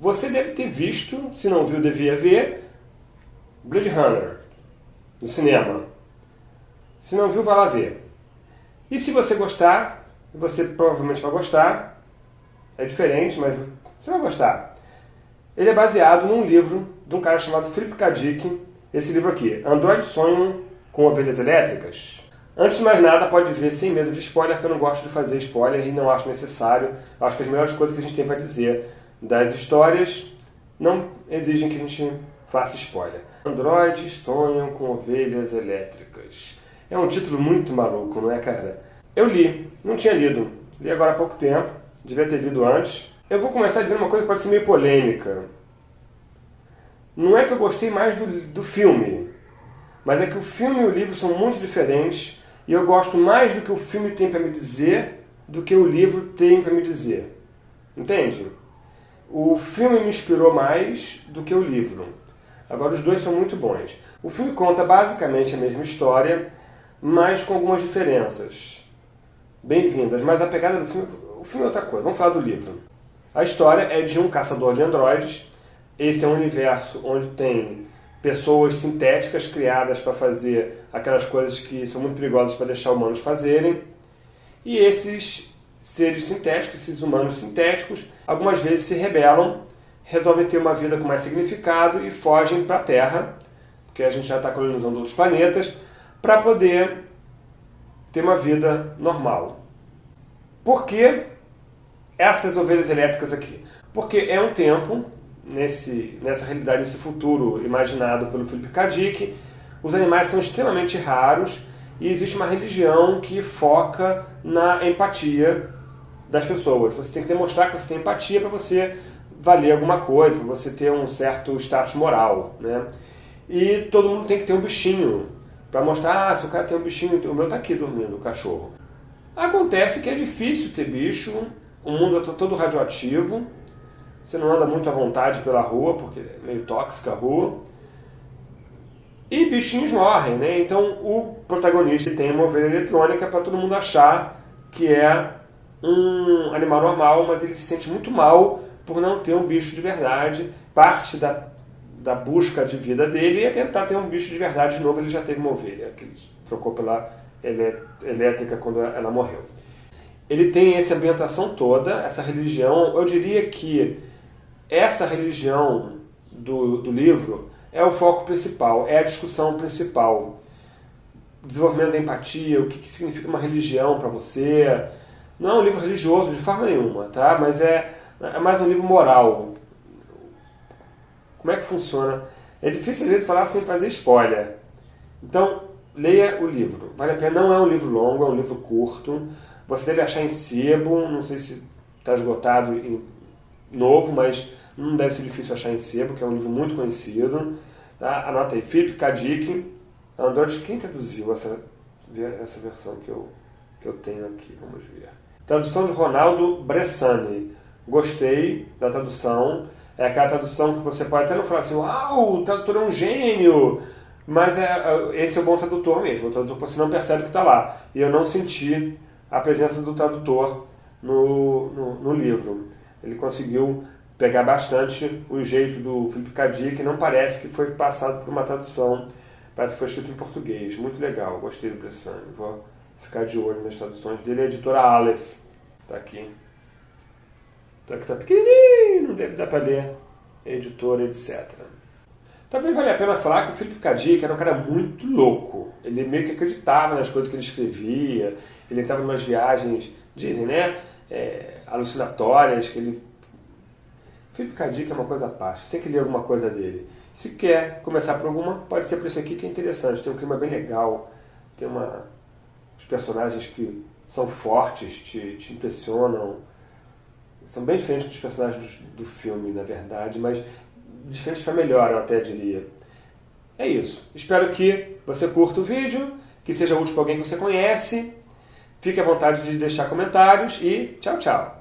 Você deve ter visto, se não viu, devia ver, Blade Runner, no cinema. Se não viu, vai lá ver. E se você gostar, você provavelmente vai gostar, é diferente, mas você vai gostar. Ele é baseado num livro de um cara chamado Philip K. Dick, esse livro aqui, Android Sonham com Ovelhas Elétricas. Antes de mais nada, pode ver sem medo de spoiler, que eu não gosto de fazer spoiler e não acho necessário. Acho que as melhores coisas que a gente tem para dizer das histórias não exigem que a gente faça spoiler. Androides sonham com ovelhas elétricas. É um título muito maluco, não é, cara? Eu li, não tinha lido. Li agora há pouco tempo, devia ter lido antes. Eu vou começar dizendo uma coisa que pode ser meio polêmica. Não é que eu gostei mais do, do filme, mas é que o filme e o livro são muito diferentes e eu gosto mais do que o filme tem para me dizer do que o livro tem para me dizer. Entende? O filme me inspirou mais do que o livro. Agora, os dois são muito bons. O filme conta basicamente a mesma história, mas com algumas diferenças. Bem-vindas, mas a pegada do filme... O filme é outra coisa. Vamos falar do livro. A história é de um caçador de androides. Esse é um universo onde tem pessoas sintéticas criadas para fazer aquelas coisas que são muito perigosas para deixar humanos fazerem. E esses seres sintéticos, esses humanos sintéticos, algumas vezes se rebelam, resolvem ter uma vida com mais significado e fogem para a Terra, porque a gente já está colonizando outros planetas, para poder ter uma vida normal. Por que essas ovelhas elétricas aqui? Porque é um tempo, nesse, nessa realidade, nesse futuro imaginado pelo Philip K. Dick, os animais são extremamente raros e existe uma religião que foca na empatia das pessoas. Você tem que demonstrar que você tem empatia para você valer alguma coisa, para você ter um certo status moral. Né? E todo mundo tem que ter um bichinho para mostrar, ah, se o cara tem um bichinho, o meu está aqui dormindo, o cachorro. Acontece que é difícil ter bicho, o mundo está todo radioativo, você não anda muito à vontade pela rua, porque é meio tóxica a rua. E bichinhos morrem, né? Então o protagonista tem uma ovelha eletrônica para todo mundo achar que é um animal normal, mas ele se sente muito mal por não ter um bicho de verdade. Parte da, da busca de vida dele é tentar ter um bicho de verdade de novo. Ele já teve uma ovelha, que ele trocou pela elétrica quando ela morreu. Ele tem essa ambientação toda, essa religião. Eu diria que essa religião do, do livro é o foco principal, é a discussão principal. Desenvolvimento da empatia, o que, que significa uma religião para você, não é um livro religioso de forma nenhuma, tá? Mas é, é mais um livro moral. Como é que funciona? É difícil às vezes falar sem fazer spoiler. Então, leia o livro. Vale a pena, não é um livro longo, é um livro curto. Você deve achar em sebo, não sei se está esgotado em novo, mas não deve ser difícil achar em sebo, que é um livro muito conhecido. Tá? Anota aí, Philip K. Dick. Android, quem traduziu essa, essa versão que eu, que eu tenho aqui? Vamos ver. Tradução de Ronaldo Bressani. Gostei da tradução. É aquela tradução que você pode até não falar assim, uau, o tradutor é um gênio, mas é, é esse é o bom tradutor mesmo, o tradutor você não percebe que está lá. E eu não senti a presença do tradutor no, no, no, livro. Ele conseguiu pegar bastante o jeito do Felipe Cadi, que não parece que foi passado por uma tradução, parece que foi escrito em português. Muito legal, gostei do Bressani. Vou ficar de olho nas traduções dele. A editora Aleph está aqui. Só que está pequenininho, não deve dar para ler. Editora, etc. Também vale a pena falar que o Felipe Cadic era um cara muito louco. Ele meio que acreditava nas coisas que ele escrevia. Ele estava em umas viagens, dizem, né? É, alucinatórias, que ele... Felipe Cadic é uma coisa à parte. Você tem que ler alguma coisa dele. Se quer começar por alguma, pode ser por isso aqui que é interessante. Tem um clima bem legal. Tem uma os personagens que são fortes, te, te impressionam. São bem diferentes dos personagens do, do filme, na verdade, mas diferentes para melhor, eu até diria. É isso. Espero que você curta o vídeo, que seja útil para alguém que você conhece. Fique à vontade de deixar comentários e tchau, tchau.